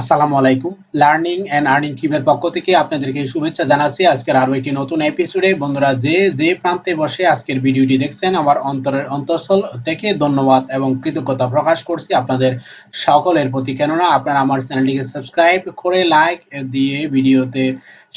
আসসালামু আলাইকুম। Learning and earning টিমের পক্ষ থেকে আপনাদেরকে শুভেচ্ছা জানাচ্ছি। আজকের আরও একটি নতুন এপিসোডে বন্ধুরা, যে যে প্রান্তে বসে আজকের ভিডিওটি দেখছেন, আমার অন্তরের অন্তঃস্থল থেকে ধন্যবাদ এবং কৃতজ্ঞতা প্রকাশ করছি আপনাদের সকলের প্রতি। কেননা, আপনারা আমার চ্যানেলটিকে সাবস্ক্রাইব করে লাইক দিয়ে ভিডিওতে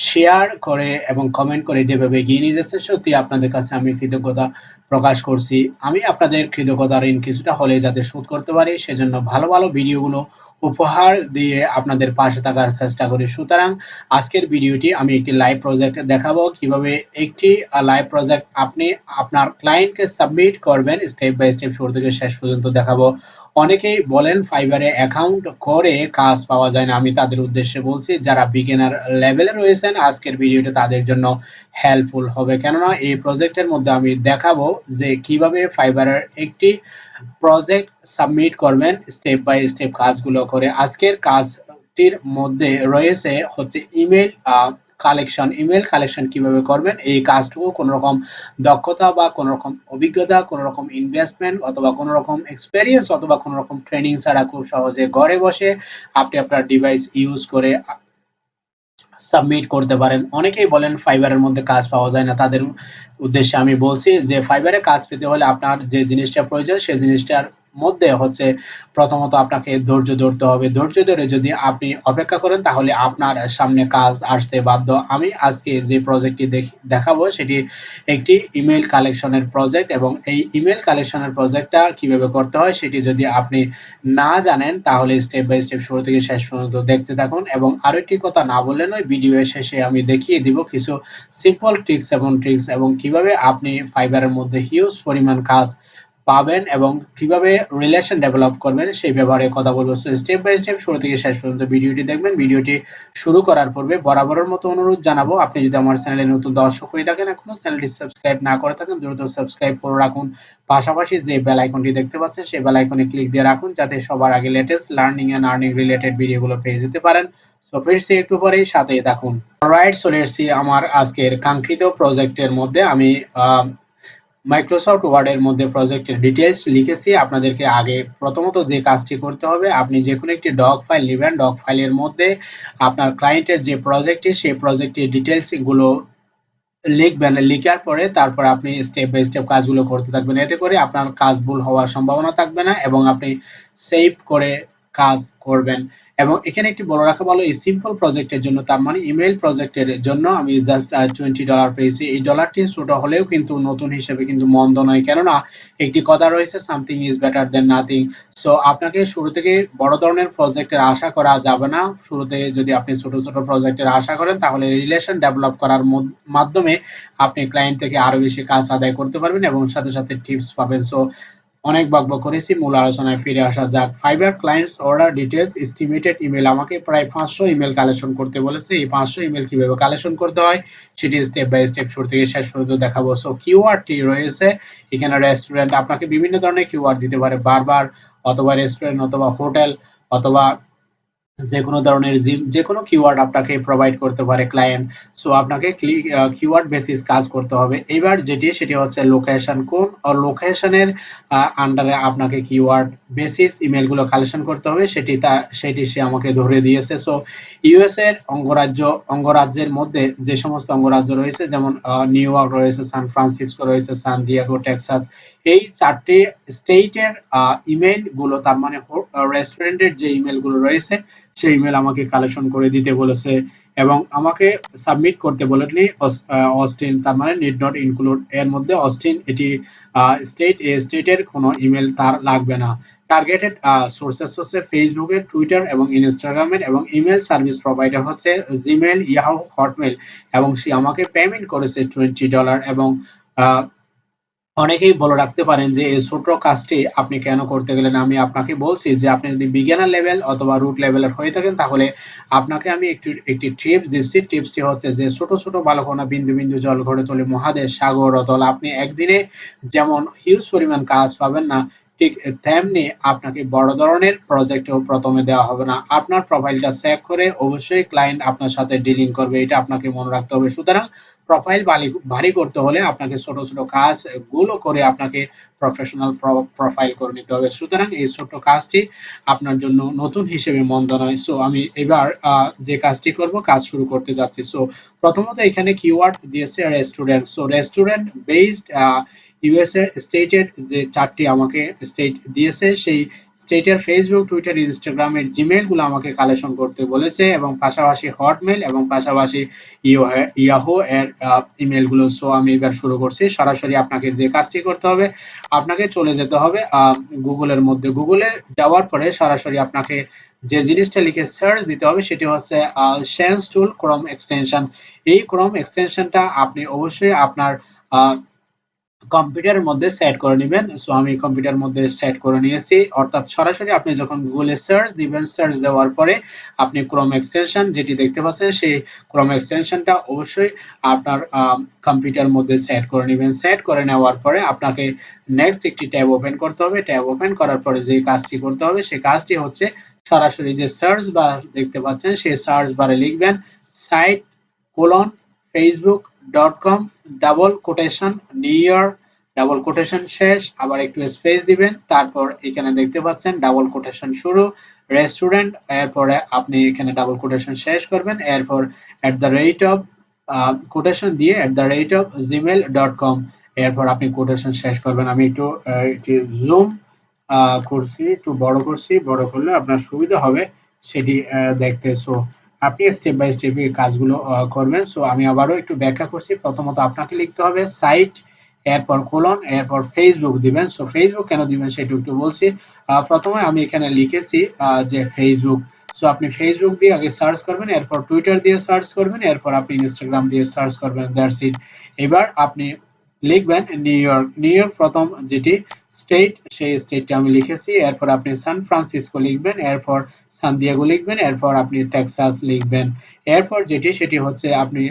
শেয়ার করে এবং কমেন্ট করে যেভাবে এগিয়ে নিয়ে যাচ্ছে সত্যি আপনাদের কাছে আমি কৃতজ্ঞতা প্রকাশ করছি। আমি আপনাদের কৃতজ্ঞতা ঋণ কিছুটা হলে যাতে শোধ করতে পারি, সেজন্য ভালো ভালো ভিডিওগুলো উপহার দিয়ে আপনাদের পাশে থাকার চেষ্টা করি। সুতরাং আজকের ভিডিওটি আমি একটি লাইভ প্রজেক্ট দেখাবো। কীভাবে একটি লাইভ প্রজেক্ট আপনি আপনার ক্লায়েন্টকে সাবমিট করবেন স্টেপ বাই স্টেপ শুরু থেকে শেষ পর্যন্ত দেখাবো। অনেকেই বলেন ফাইবারে অ্যাকাউন্ট করে কাজ পাওয়া যায় না। আমি তাদের উদ্দেশ্যে বলছি, যারা বিগিনার লেভেলে রয়েছেন, আজকের ভিডিওটা তাদের জন্য হেল্পফুল হবে। কেননা এই প্রজেক্টের মধ্যে আমি দেখাবো যে কীভাবে ফাইবারের একটি প্রজেক্ট সাবমিট করবেন স্টেপ বাই স্টেপ কাজগুলো করে। আজকের কাজটির মধ্যে রয়েছে হচ্ছে ইমেল কালেকশন ইমেল কালেকশন কীভাবে করবেন? এই কাজটুকু কোনো রকম দক্ষতা বা কোনো রকম অভিজ্ঞতা কোনো রকম ইনভেস্টমেন্ট অথবা কোনো রকম এক্সপেরিয়েন্স অথবা কোনো রকম ট্রেনিং ছাড়া খুব সহজে ঘরে বসে আপনি আপনার ডিভাইস ইউজ করে সাবমিট করতে পারেন। অনেকেই বলেন ফাইবারের মধ্যে কাজ পাওয়া যায় না। তাদের উদ্দেশ্যে আমি বলছি যে ফাইবারে কাজ পেতে হলে আপনার যে জিনিসটা প্রয়োজন সেই জিনিসটার মধ্যে হচ্ছে প্রথমত আপনাকে ধৈর্য ধরতে হবে। ধৈর্য ধরে যদি আপনি অপেক্ষা করেন, তাহলে আপনার সামনে কাজ আসতে বাধ্য। আমি আজকে যে প্রজেক্টটি দেখাবো, সেটি একটি ইমেল কালেকশনের প্রজেক্ট এবং এই ইমেল কালেকশনের প্রজেক্টটা কীভাবে করতে হয়, সেটি যদি আপনি না জানেন, তাহলে স্টেপ বাই স্টেপ শুরু থেকে শেষ পর্যন্ত দেখতে থাকুন। এবং আরও একটি কথা না বললে নয় ভিডিও শেষে আমি দেখিয়ে দিব কিছু সিম্পল ট্রিক্স এবং ট্রিক্স এবং কীভাবে আপনি ফাইবারের মধ্যে হিউজ পরিমাণ কাজ পাবেন এবং কীভাবে রিলেশন ডেভেলপ করবেন সেই ব্যাপারে কথা বলব। স্টেপ বাই স্টেপ শুরু থেকে শেষ পর্যন্ত ভিডিওটি দেখবেন। ভিডিওটি শুরু করার পূর্বে বরাবরের মতো অনুরোধ জানাব, আপনি যদি আমার চ্যানেলে নতুন দর্শক হয়ে থাকেন এখনও, চ্যানেলটি সাবস্ক্রাইব না করে থাকেন, দ্রুত সাবস্ক্রাইব করে রাখুন। পাশাপাশি যে বেল আইকনটি দেখতে পাচ্ছেন, সেই বেল আইকনে ক্লিক দিয়ে রাখুন, যাতে সবার আগে latest learning and earning related ভিডিওগুলো পেয়ে যেতে পারেন। সো ফিরছি একটু পরেই সাথেই থাকুন। রাইট চলে আমার আজকের কাঙ্ক্ষিত প্রজেক্টের মধ্যে আমি মাইক্রোসফট ওয়ার্ডের মধ্যে প্রজেক্টের ডিটেলস লিখেছি। আপনাদেরকে আগে প্রথমত যে কাজটি করতে হবে, আপনি যে কোনো একটি ডক ফাইল নেবেন। ডক ফাইলের মধ্যে আপনার ক্লায়েন্টের যে প্রজেক্টটি সেই প্রজেক্টের ডিটেলসগুলো লিখবেন। লিখার পরে তারপর আপনি স্টেপ বাই স্টেপ কাজগুলো করতে থাকবেন। এতে করে আপনার কাজ ভুল হওয়ার সম্ভাবনা থাকবে না এবং আপনি সেভ করে কাজ করবেন। এবং এখানে একটি বড় রাখা ভালো, এই সিম্পল প্রজেক্টের জন্য, তার মানে ইমেল প্রজেক্টের জন্য আমি জাস্ট টোয়েন্টি ডলার পেয়েছি। এই ডলারটি ছোট হলেও কিন্তু নতুন হিসেবে কিন্তু মন্দ নয়। কেননা, একটি কথা রয়েছে something is better than nothing so আপনাকে শুরু থেকে বড় ধরনের প্রজেক্টের আশা করা যাবে না। শুরুতে যদি আপনি ছোট ছোট প্রজেক্টের আশা করেন, তাহলে রিলেশন ডেভেলপ করার মাধ্যমে আপনি ক্লায়েন্ট থেকে আরও বেশি কাজ আদায় করতে পারবেন এবং সাথে সাথে টিপস পাবেন। সো অনেক বকব করেছি, মূল আলোচনায় ফিরে আসা যাক। Fiverr clients order details estimated email আমাকে প্রায় পাঁচশো ইমেল কালেকশন করতে বলেছে। এই পাঁচশো ইমেল কীভাবে কালেকশন করতে হয়, সেটি স্টেপ বাই স্টেপ শুরু থেকে শেষ পর্যন্ত দেখাবো। সো কিওয়ার্ডটি রয়েছে। এখানে রেস্টুরেন্ট আপনাকে বিভিন্ন ধরনের কিউআর দিতে পারে। বারবার অথবা রেস্টুরেন্ট অথবা হোটেল অথবা যে কোনো ধরনের জিম যে কোনো কিওয়ার্ড আপনাকে প্রোভাইড করতে পারে ক্লায়েন্ট সো আপনাকে কিওয়ার্ড বেসিস কাজ করতে হবে। এবার যেটি, সেটি হচ্ছে লোকেশন কোন লোকেশনের আন্ডারে আপনাকে কিওয়ার্ড বেসিস ইমেলগুলো কালেকশন করতে হবে। সেটি তা, সেটি সে আমাকে ধরে দিয়েছে। সো ইউএস এর অঙ্গরাজ্য, অঙ্গরাজ্যের মধ্যে যে সমস্ত অঙ্গরাজ্য রয়েছে, যেমন নিউ ইয়র্ক রয়েছে সান ফ্রান্সিসকো রয়েছে সান ডিয়াগো টেক্সাস এই চারটি স্টেটের ইমেলগুলো তার মানে রেস্টুরেন্টের যে ইমেলগুলো রয়েছে সেই ইমেল আমাকে কালেকশন করে দিতে বলেছে এবং আমাকে সাবমিট করতে বলেনি অস্টিন, তার মানে নিড নট ইনক্লুড এর মধ্যে অস্টিন, এটি স্টেট এ স্টেটের কোনো ইমেল তার লাগবে না। টার্গেটেড সোর্সেস হচ্ছে ফেসবুকের টুইটার এবং ইনস্টাগ্রামের এবং ইমেল সার্ভিস প্রোভাইডার হচ্ছে জিমেল ইয়াহু হটমেল এবং সে আমাকে পেমেন্ট করেছে টোয়েন্টি ডলার এবং অনেকেই বলে রাখতে পারেন যে, এই ছোট কাজটি আপনি কেন করতে গেলেন? আমি আপনাকে বলছি যে, আপনি যদি বিজ্ঞানার লেভেল অথবা রুট লেভেলের হয়ে থাকেন, তাহলে আপনাকে আমি একটি একটি টিপস দিচ্ছি। টিপসটি হচ্ছে যে, ছোট ছোট বালকোনা বিন্দু বিন্দু জল ঘরে তোলে, মহাদেশ, সাগর অতল। আপনি একদিনে যেমন হিউজ পরিমাণ কাজ পাবেন না, ঠিক তেমনি আপনাকে বড় ধরনের প্রজেক্টও প্রথমে দেওয়া হবে না। আপনার প্রোফাইলটা চেক করে অবশ্যই ক্লায়েন্ট আপনার সাথে ডিলিং করবে, এটা আপনাকে মনে রাখতে হবে। সুতরাং প্রোফাইল ভারী করতে হলে আপনাকে ছোট ছোট কাজগুলো করে আপনাকে প্রফেশনাল প্রোফাইল করে নিতে হবে। সুতরাং এই ছোট কাজটি আপনার জন্য নতুন হিসেবে মন্দ নয় সো আমি এবার যে কাজটি করব, কাজ শুরু করতে যাচ্ছি। সো প্রথমত এখানে কিওয়ার্ড দিয়েছে restaurant so restaurant based USA স্টেটের যে চারটি আমাকে স্টেট দিয়েছে, সেই স্টেটের ফেসবুক টুইটার ইনস্টাগ্রামের জিমেলগুলো আমাকে কালেকশন করতে বলেছে এবং পাশাপাশি হটমেল এবং পাশাপাশি ইয়াহো এর ইমেলগুলো সো আমি এবার শুরু করছি। সরাসরি আপনাকে যে কাজটি করতে হবে, আপনাকে চলে যেতে হবে গুগলের মধ্যে। গুগলে যাওয়ার পরে সরাসরি আপনাকে যে জিনিসটা লিখে সার্চ দিতে হবে, সেটি হচ্ছে সেন্স টুল ক্রোম এক্সটেনশন এই ক্রোম এক্সটেনশনটা আপনি অবশ্যই আপনার কম্পিউটারের মধ্যে সেট করে নেবেন। সো আমি কম্পিউটার মধ্যে সেট করে নিয়েছি। অর্থাৎ সরাসরি আপনি যখন গুগলে সার্চ দিবেন সার্চ দেওয়ার পরে আপনি ক্রোম এক্সটেনশন যেটি দেখতে পাচ্ছেন, সেই ক্রোম এক্সটেনশনটা অবশ্যই আপনার কম্পিউটার মধ্যে সেট করে নেবেন। সেট করে নেওয়ার পরে আপনাকে নেক্সট একটি ট্যাব ওপেন করতে হবে। ট্যাব ওপেন করার পরে যে কাজটি করতে হবে সেই কাজটি হচ্ছে সরাসরি যে সার্চ বার দেখতে পাচ্ছেন, সেই সার্চ বারে লিখবেন site colon Facebook dot com double quotation new double quotation শেষ, আবার একটু স্পেস দিবেন, তারপর এখানে দেখতে পাচ্ছেন ডাবল কোটেশন শুরু রেস্টুরেন্ট এরপরে আপনি এখানে ডাবল কোটেশন শেষ করবেন, এরপর at the rate of quotation দিয়ে at the rate of Gmail dot com এরপর আপনি কোটেশন শেষ করবেন। আমি একটু জুম করছি, একটু বড় করছি, বড় করলে আপনার সুবিধা হবে, সেটি দেখতে। সো আপনি স্টেপ বাই স্টেপ এই কাজগুলো করবেন। সো আমি আবারও একটু ব্যাখ্যা করছি। প্রথমত আপনাকে লিখতে হবে সাইট এরপর কোলন এরপর ফেসবুক দিবেন। সো ফেসবুক কেন দিবেন সেটা একটু বলছি। প্রথমে আমি এখানে লিখেছি যে ফেসবুক সো আপনি ফেসবুক দিয়ে আগে সার্চ করবেন, এরপর টুইটার দিয়ে সার্চ করবেন, এরপর আপনি ইনস্টাগ্রাম দিয়ে সার্চ করবেন। দ্যাটস ইট এবার আপনি লিখবেন নিউ ইয়র্ক নিউ ইয়র্ক প্রথম যেটি স্টেট সেই স্টেটটা আমি লিখেছি, এরপর আপনি সান ফ্রান্সিসকো লিখবেন, এরপর সান দিয়াগো লিখবেন, এরপর আপনি টেক্সাস লিখবেন। এরপর যেটি, সেটি হচ্ছে আপনি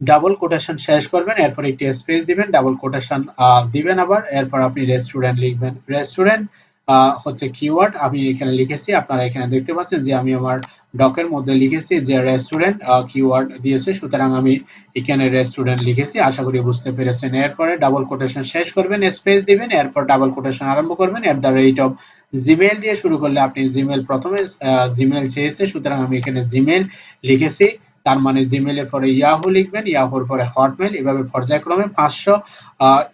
ডাবল কোটেশন শেষ করবেন, এরপর একটি স্পেস দিবেন ডাবল কোটেশন দিবেন আবার, এরপর আপনি রেস্টুরেন্ট লিখবেন। রেস্টুরেন্ট হচ্ছে কিওয়ার্ড আমি এখানে লিখেছি, আপনারা এখানে দেখতে পাচ্ছেন যে আমি আমার ডকের মধ্যে লিখেছি যে রেস্টুরেন্ট কিওয়ার্ড দিয়েছে, সুতরাং আমি এখানে রেস্টুরেন্ট লিখেছি, আশা করি বুঝতে পেরেছেন। এরপরে ডাবল কোটেশন শেষ করবেন স্পেস দিবেন, এরপর ডাবল কোটেশন আরম্ভ করবেন at the rate of Gmail দিয়ে শুরু করলে আপনি জিমেল প্রথমে জিমেল চেয়েছে, সুতরাং আমি এখানে জিমেল লিখেছি। তার মানে জিমেলের পরে ইয়াহু লিখবেন ইয়াহুর পরে হটমেল এভাবে পর্যায়ক্রমে পাঁচশো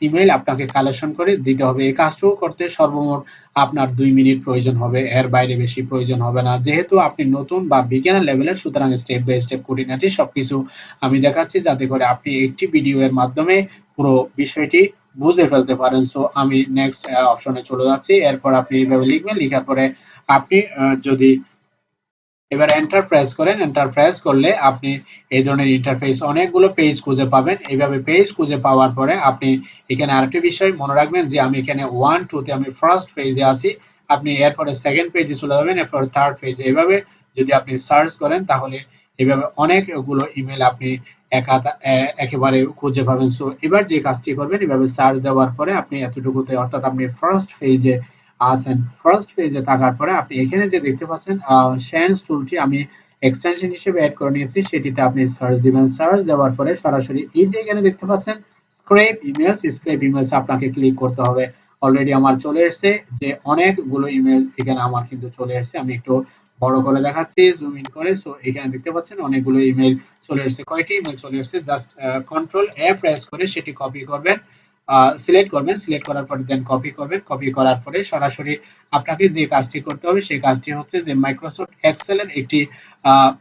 ইমেল আপনাকে কালেকশন করে দিতে হবে। এই কাজটুকু করতে সর্বমোট আপনার দুই মিনিট প্রয়োজন হবে। এর বাইরে বেশি প্রয়োজন হবে না। যেহেতু আপনি নতুন বা বিজ্ঞানের লেভেলের সুতরাং স্টেপ বাই স্টেপ খুঁটিনাটি সবকিছু আমি দেখাচ্ছি, যাতে করে আপনি একটি ভিডিও এর মাধ্যমে পুরো বিষয়টি বুঝে ফেলতে পারেন। সো আমি নেক্সট অপশনে চলে যাচ্ছি। এরপর আপনি এইভাবে লিখবেন। লেখার পরে আপনি যদি এবার এন্টার প্রেস করেন। এন্টার প্রেস করলে আপনি এই ধরনের ইন্টারফেস অনেকগুলো পেজ খুঁজে পাবেন। এইভাবে পেজ খুঁজে পাওয়ার পরে আপনি এখানে আরেকটি বিষয় মনে রাখবেন যে আমি এখানে ওয়ান টুতে আমি ফার্স্ট পেজে আছি। আপনি এরপরে সেকেন্ড পেজে চলে যাবেন, এরপর থার্ড পেজে এভাবে যদি আপনি সার্চ করেন, তাহলে এভাবে অনেকগুলো ইমেল আপনি একেবারে খুঁজে পাবেন। সো এবার যে কাজটি করবেন, এভাবে সার্চ দেওয়ার পরে আপনি এতটুকুতে, অর্থাৎ আপনি ফার্স্ট পেজে আসেন ফার্স্ট পেজে থাকার পরে আপনি এখানে যে দেখতে পাচ্ছেন শেন্স টুলটি আমি এক্সটেনশন হিসেবে অ্যাড করে নিয়েছি। সেটিতে আপনি সার্চ দিবেন। সার্চ দেওয়ার পরে সরাসরি এই যে এখানে দেখতে পাচ্ছেন স্ক্রেপ ইমেলস স্ক্রেপ ইমেলস আপনাকে ক্লিক করতে হবে। অলরেডি আমার চলে এসেছে যে অনেকগুলো ইমেল এখানে আমার কিন্তু চলে এসেছে। আমি একটু বড় করে দেখাচ্ছি জুম ইন করে। সো এখানে দেখতে পাচ্ছেন অনেকগুলো ইমেল চলে এসেছে। কয়টি ইমেল চলে এসেছে? জাস্ট কন্ট্রোল এ প্রেস করে সেটি কপি করবেন। সিলেক্ট করবেন সিলেক্ট করার পরে দেন কপি করবেন। কপি করার পরে সরাসরি আপনাকে যে কাজটি করতে হবে, সেই কাজটি হচ্ছে যে মাইক্রোসফট এক্সেলের একটি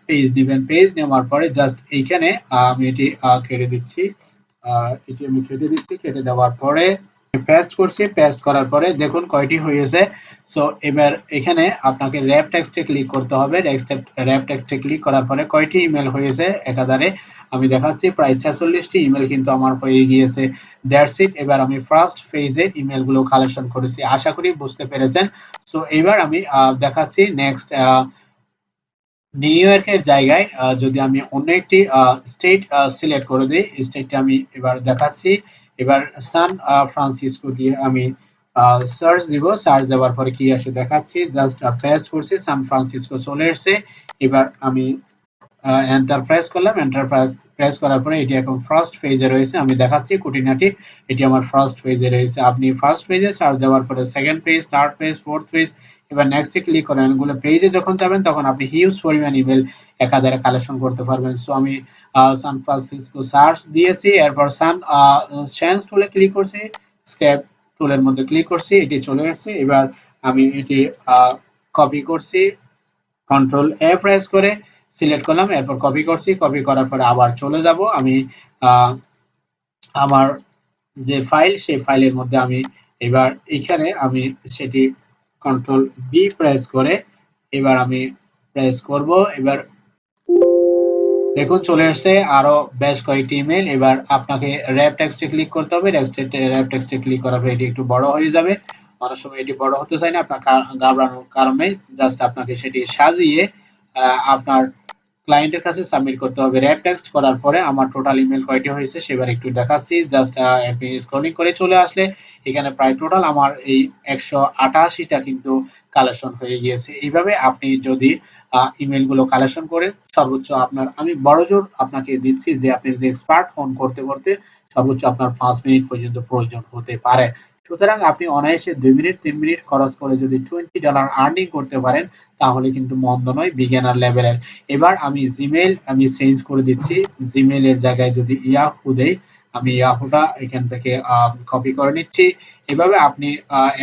পেজ নেবেন। পেজ নেওয়ার পরে জাস্ট এইখানে আমি এটি কেটে দিচ্ছি। এটি আমি কেটে দিচ্ছি। কেটে দেওয়ার পরে পেস্ট করছি পেস্ট করার পরে দেখুন কয়টি হয়েছে। সো এবার এখানে আপনাকে র্যাপ টেক্সটে ক্লিক করতে হবে। র্যাপ টেক্সটে ক্লিক করার পরে কয়টি ইমেল হয়েছে একাধারে? আমি দেখাচ্ছি, প্রায় ছেচল্লিশটি ইমেল কিন্তু আমার হয়ে গিয়েছে। দ্যাটস ইট এবার আমি ফার্স্ট ফেজে ইমেলগুলো কালেকশন করেছি। আশা করি বুঝতে পেরেছেন। সো এবার আমি দেখাচ্ছি নেক্সট নিউ ইয়র্কের জায়গায় যদি আমি অন্য একটি স্টেট সিলেক্ট করে দিই স্টেটটি আমি এবার দেখাচ্ছি। এবার সান ফ্রান্সিসকো দিয়ে আমি সার্চ দিব। সার্চ দেওয়ার পরে কি আসে দেখাচ্ছি? জাস্ট পেস্ট করছি, সান ফ্রান্সিসকো চলে এসেছে। এবার আমি এন্টার প্রেস করলাম। এন্টার প্রেস করার পরে এটি এখন ফার্স্ট পেজে রয়েছে। আমি দেখাচ্ছি কুটিনাটি এটি আমার ফার্স্ট পেজে রয়েছে। আপনি ফার্স্ট পেজে সার্চ দেওয়ার পরে second page, third page, fourth page এবার নেক্সট নেক্সটে ক্লিক করেন এগুলো পেজে যখন যাবেন, তখন আপনি হিউজ পরিমাণ ইমেল একাধারে কালেকশন করতে পারবেন। সো আমি সান ফ্রান্সিসকো সার্চ দিয়েছি, এরপর সান চেঞ্জ টুলে ক্লিক করছি স্ক্যাপ টুলের মধ্যে ক্লিক করছি, এটি চলে এসেছে এবার আমি এটি কপি করছি কন্ট্রোল এ প্রেস করে সিলেক্ট করলাম, এরপর কপি করছি। কপি করার পরে আবার চলে যাব। আমি আমার যে ফাইল সেই ফাইলের মধ্যে আমি এবার এখানে আমি সেটি কন্ট্রোল বি প্রেস করে, এবার আমি প্রেস করব, এবার দেখুন চলে আসছে আরও বেশ কয়েকটি ইমেল এবার আপনাকে র্যাপ টেক্সটে ক্লিক করতে হবে র্যাপ টেক্সটে ক্লিক করার পর এটি একটু বড় হয়ে যাবে। অনেক সময় এটি বড় হতে চায় না, আপনার ঘাবড়ানোর কারণে জাস্ট আপনাকে সেটি সাজিয়ে আপনার ক্লায়েন্টের কাছে সাবমিট করতে হবে। র্যাপ টেক্সট করার পরে আমার টোটাল ইমেল কয়টি হয়েছে সেবার একটু দেখাচ্ছি। জাস্ট আপনি স্ক্রলিং করে চলে আসলে এখানে প্রায় টোটাল আমার এই একশো আটাশিটা কিন্তু কালেকশন হয়ে গিয়েছে। এইভাবে আপনি যদি ইমেলগুলো কালেকশন করেন সর্বোচ্চ আপনার, আমি বড় জোর আপনাকে দিচ্ছি যে আপনি যদি এক্সপার্ট ফোন করতে করতে সর্বোচ্চ আপনার পাঁচ মিনিট পর্যন্ত প্রয়োজন হতে পারে। সুতরাং আপনি অনায়াসে দুই মিনিট, তিন মিনিট খরচ করে যদি টোয়েন্টি ডলার আর্নিং করতে পারেন, তাহলে কিন্তু মন্দ নয় বিজ্ঞানার লেভেলের এবার আমি জিমেল আমি চেঞ্জ করে দিচ্ছি। জিমেলের জায়গায় যদি ইয়াহু দেই, আমি ইয়াহুটা এখান থেকে কপি করে নিচ্ছি। এভাবে আপনি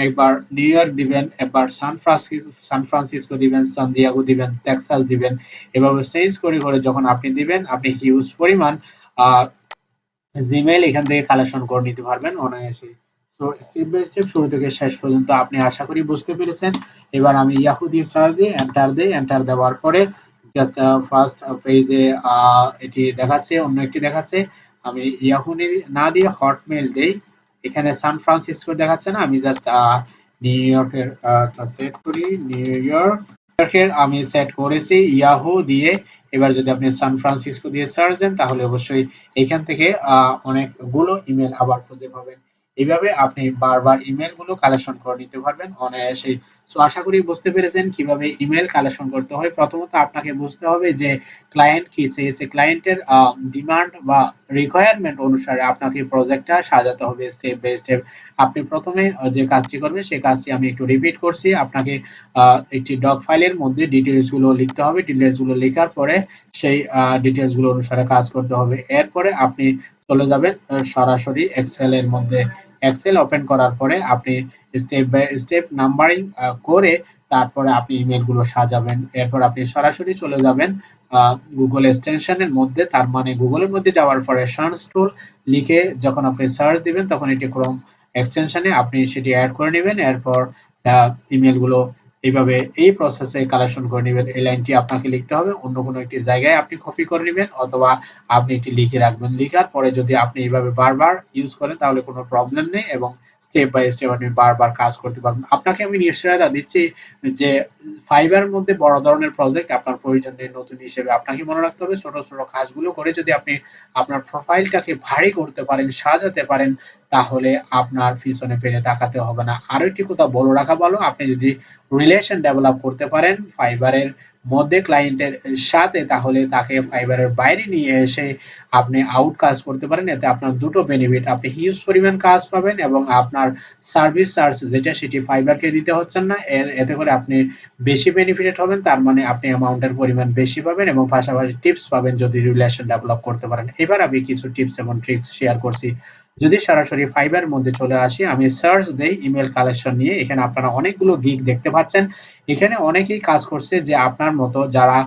একবার নিউ ইয়র্ক দিবেন, একবার সান ফ্রান্সিসকো সান ফ্রান্সিসকো দিবেন সান দিয়াগো দিবেন টেক্সাস দিবেন। এভাবে চেঞ্জ করে করে যখন আপনি দিবেন, আপনি হিউজ পরিমাণ জিমেল এখান থেকে কালেকশন করে নিতে পারবেন অনায়াসে তো স্টেপ বাই স্টেপ শুরু থেকে শেষ পর্যন্ত আপনি আশা করি বুঝতে পেরেছেন। এবার আমি ইয়াহু দিয়ে সার্চ দিই এন্টার দিই এন্টার দেওয়ার পরে জাস্ট ফার্স্ট পেজে এটি দেখাচ্ছে, অন্য একটি দেখাচ্ছে। আমি ইয়াহু না দিয়ে হটমেল দেই। এখানে সান ফ্রান্সিসকো দেখাচ্ছে না, আমি জাস্ট নিউ ইয়র্কের সেট করি নিউ ইয়র্কের আমি সেট করেছি ইয়াহু দিয়ে। এবার যদি আপনি সান ফ্রান্সিসকো দিয়ে সার্চ দেন, তাহলে অবশ্যই এখান থেকে অনেকগুলো ইমেল আবার খুঁজে পাবেন। এইভাবে আপনি বারবার ইমেলগুলো কালেকশন করে নিতে পারবেন। অনায়াসে। সো আশা করি বুঝতে পেরেছেন কীভাবে ইমেল কালেকশন করতে হয়। প্রথমত আপনাকে বুঝতে হবে যে ক্লায়েন্ট কি চেয়েছে ক্লায়েন্টের ডিমান্ড বা রিকোয়ারমেন্ট অনুসারে আপনাকে প্রজেক্টটা সাজাতে হবে স্টেপ বাই স্টেপ আপনি প্রথমে যে কাজটি করবেন সেই কাজটি আমি একটু রিপিট করছি। আপনাকে একটি ডক ফাইলের মধ্যে ডিটেলসগুলো লিখতে হবে। ডিটেলসগুলো লেখার পরে সেই ডিটেলসগুলো অনুসারে কাজ করতে হবে। এরপরে আপনি চলে যাবেন সরাসরি এক্সেল এর মধ্যে। এক্সেল ওপেন করার পরে আপনি স্টেপ বাই স্টেপ নাম্বারিং করে তারপরে আপনি ইমেলগুলো সাজাবেন। এরপর আপনি সরাসরি চলে যাবেন গুগল এক্সটেনশনের মধ্যে। তার মানে গুগলের মধ্যে যাওয়ার পরে সার্চ টুল লিখে যখন আপনি সার্চ দিবেন, তখন এটি ক্রোম এক্সটেনশনে আপনি সেটি অ্যাড করে নেবেন। এরপর ইমেলগুলো এইভাবে এই প্রসেসে কালেকশন করে নেবেন। এই লাইনটি আপনাকে লিখতে হবে। অন্য কোনো একটি জায়গায় আপনি কপি করে নেবেন অথবা আপনি এটি লিখে রাখবেন। লিখার পরে যদি আপনি এইভাবে বারবার ইউজ করেন তাহলে কোনো প্রবলেম নেই এবং স্টেপ বাই স্টেপ আপনি বারবার কাজ করতে পারবেন। আপনাকে আমি নিশ্চয়তা দিচ্ছি যে ফাইবারের মধ্যে বড় ধরনের প্রজেক্ট আপনার প্রয়োজন নেই, নতুন হিসেবে। আপনাকে মনে রাখতে হবে, ছোট ছোট কাজগুলো করে যদি আপনি আপনার প্রোফাইলটাকে ভারী করতে পারেন, সাজাতে পারেন, তাহলে আপনার পিছনে ফেলে তাকাতে হবে না। আরও একটি কথা বলে রাখা ভালো, আপনি যদি রিলেশন ডেভেলপ করতে পারেন ফাইবারের মধ্যে ক্লায়েন্টের সাথে, তাহলে তাকে ফাইবারের বাইরে নিয়ে এসে আপনি আউট কাজ করতে পারেন। এতে আপনার দুটো বেনিফিট আপনি হিউজ পরিমাণ কাজ পাবেন এবং আপনার সার্ভিস চার্জ যেটা, সেটি ফাইবারকে দিতে হচ্ছেন না। এর, এতে করে আপনি বেশি বেনিফিটেড হবেন, তার মানে আপনি অ্যামাউন্টের পরিমাণ বেশি পাবেন এবং পাশাপাশি টিপস পাবেন যদি রিলেশন ডেভেলপ করতে পারেন। এবার আমি কিছু টিপস এবং ট্রিক্স শেয়ার করছি। যদি সরাসরি ফাইবার মধ্যে চলে আসি, আমি সার্চ দেই ইমেল কালেকশন নিয়ে। এখানে আপনারা অনেকগুলো গিগ দেখতে পাচ্ছেন। এখানে অনেকেই কাজ করছে যে আপনার মতো যারা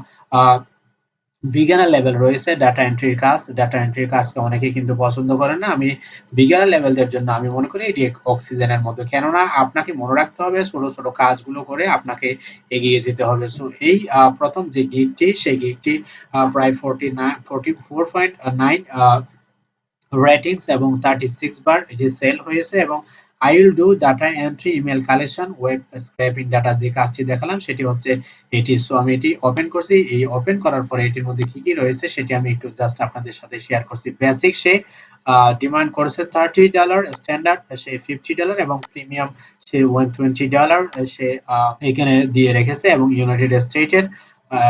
বিজ্ঞানের লেভেল রয়েছে ডাটা এন্ট্রির কাজ ডাটা এন্ট্রির কাজকে অনেকে কিন্তু পছন্দ করেন না। আমি বিজ্ঞানের লেভেলদের জন্য আমি মনে করি এটি অক্সিজেনের মতো। কেননা আপনাকে মনে রাখতে হবে, ছোট ছোট কাজগুলো করে আপনাকে এগিয়ে যেতে হবে। সো এই প্রথম যে গিগটি সেই গিগটি প্রায় forty nine forty four point nine ratings এবং থার্টি সিক্স বার এটি সেল হয়েছে এবং I will do data entry email collection web scraping data যে কাজটি দেখালাম সেটি হচ্ছে এটি। সো আমি এটি ওপেন করছি। এই ওপেন করার পরে এটির মধ্যে কি কি রয়েছে সেটি আমি একটু জাস্ট আপনাদের সাথে শেয়ার করছি। বেসিক সে ডিমান্ড করেছে থার্টি ডলার স্ট্যান্ডার্ড সে ফিফটি ডলার এবং প্রিমিয়াম সে ওয়ান টোয়েন্টি ডলার সে এখানে দিয়ে রেখেছে এবং ইউনাইটেড স্টেটের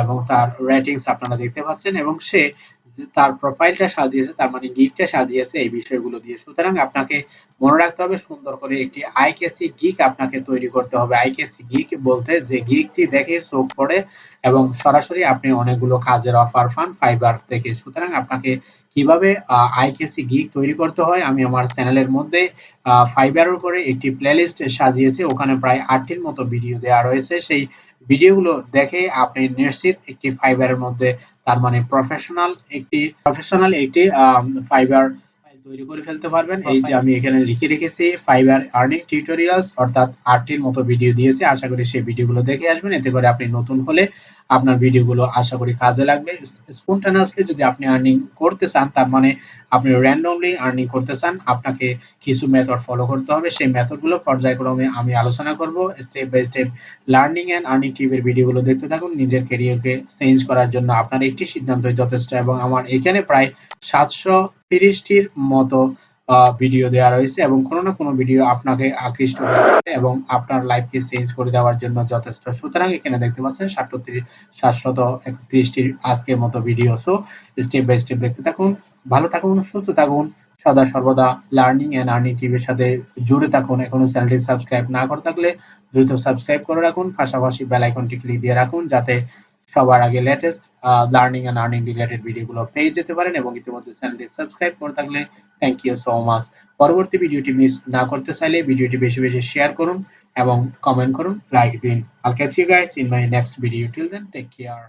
এবং তার রেটিংস আপনারা দেখতে পাচ্ছেন এবং সে তার প্রোফাইলটা সাজিয়েছে, তার মানে গিকটা সাজিয়েছে এই বিষয়গুলো দিয়ে। সুতরাং আপনাকে মনে রাখতে হবে, সুন্দর করে একটি আইকেসি গিক আপনাকে তৈরি করতে হবে। আইকেসি গিক বলতে যে গিকটি দেখে চোখ পড়ে এবং সরাসরি আপনি অনেকগুলো কাজের অফার পান ফাইবার থেকে। সুতরাং আপনাকে কীভাবে আইকেসি গিক তৈরি করতে হয়, আমি আমার চ্যানেলের মধ্যে ফাইবারের উপরে একটি প্লেলিস্ট সাজিয়েছি। ওখানে প্রায় আটটির মতো ভিডিও দেওয়া রয়েছে। সেই ভিডিওগুলো দেখে আপনি নিশ্চিত একটি ফাইবারের মধ্যে তার মানে প্রফেশনাল একটি প্রফেশনাল একটি ফাইবার তৈরি করে ফেলতে পারবেন। এই যে আমি এখানে লিখে রেখেছি ফাইবার আর্নিং টিউটোরিয়ালস অর্থাৎ আটটির মতো ভিডিও দিয়েছি। আশা করি সেই ভিডিওগুলো দেখে আসবেন। এতে করে আপনি নতুন হলে আপনার ভিডিওগুলো আশা করি কাজে লাগবে। স্পন্টানিয়াসলি যদি আপনি আর্নিং করতে চান, তার মানে আপনি র্যান্ডমলি আর্নিং করতে চান, আপনাকে কিছু মেথড ফলো করতে হবে। সেই মেথডগুলো পর্যায়ক্রমে আমি আলোচনা করব। Step by step learning and earning টিপের ভিডিওগুলো দেখতে থাকুন। নিজের ক্যারিয়ারকে চেঞ্জ করার জন্য আপনার একটি সিদ্ধান্তই যথেষ্ট এবং আমার এখানে প্রায় সাতশো তিরিশটির মতো ভিডিও দেওয়া রয়েছে এবং কোনো না কোনো ভিডিও আপনাকে আকৃষ্ট করবে এবং আপনার লাইফকে চেঞ্জ করে দেওয়ার জন্য যথেষ্ট। সুতরাং এখানে দেখতে পাচ্ছেন সাতশো সাতশত একত্রিশটির আজকের মতো video so step by step দেখতে থাকুন, ভালো থাকুন, সুস্থ থাকুন, সদা সর্বদা লার্নিং এন্ড আর্নিং টিভির সাথে জুড়ে থাকুন। এখনও চ্যানেলটি সাবস্ক্রাইব না করে থাকলে দ্রুত সাবস্ক্রাইব করে রাখুন, পাশাপাশি বেল আইকনটি ক্লিক দিয়ে রাখুন, যাতে সবার আগে latest learning and earning related ভিডিওগুলো পেয়ে যেতে পারেন এবং ইতিমধ্যে চ্যানেলটি সাবস্ক্রাইব করে থাকলে থ্যাংক ইউ সো মাচ পরবর্তী ভিডিওটি মিস না করতে চাইলে ভিডিওটি বেশি বেশি শেয়ার করুন এবং কমেন্ট করুন। লাইক দিন। I'll catch you guys in my next video till then take care